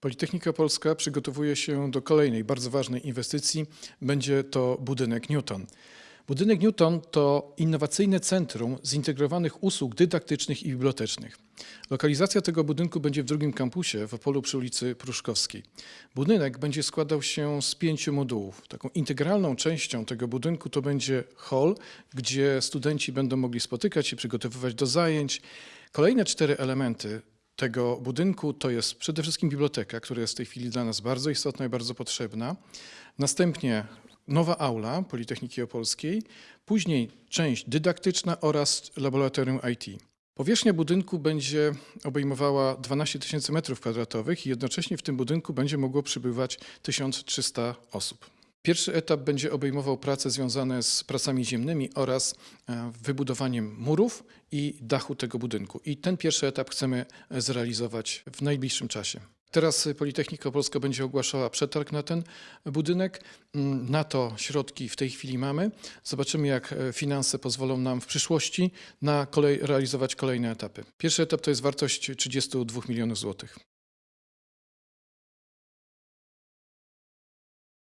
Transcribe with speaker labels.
Speaker 1: Politechnika Polska przygotowuje się do kolejnej bardzo ważnej inwestycji. Będzie to budynek Newton. Budynek Newton to innowacyjne centrum zintegrowanych usług dydaktycznych i bibliotecznych. Lokalizacja tego budynku będzie w drugim kampusie w Opolu przy ulicy Pruszkowskiej. Budynek będzie składał się z pięciu modułów. Taką integralną częścią tego budynku to będzie hall, gdzie studenci będą mogli spotykać się, przygotowywać do zajęć. Kolejne cztery elementy tego budynku to jest przede wszystkim biblioteka, która jest w tej chwili dla nas bardzo istotna i bardzo potrzebna. Następnie nowa aula Politechniki Opolskiej, później część dydaktyczna oraz laboratorium IT. Powierzchnia budynku będzie obejmowała 12 tysięcy metrów kwadratowych i jednocześnie w tym budynku będzie mogło przybywać 1300 osób. Pierwszy etap będzie obejmował prace związane z pracami ziemnymi oraz e, wybudowaniem murów i dachu tego budynku. I ten pierwszy etap chcemy e, zrealizować w najbliższym czasie. Teraz Politechnika Polska będzie ogłaszała przetarg na ten budynek. Mm, Na to środki w tej chwili mamy. Zobaczymy, jak e, finanse pozwolą nam w przyszłości na kolej, realizować kolejne etapy. Pierwszy etap to jest wartość 32 milionów złotych.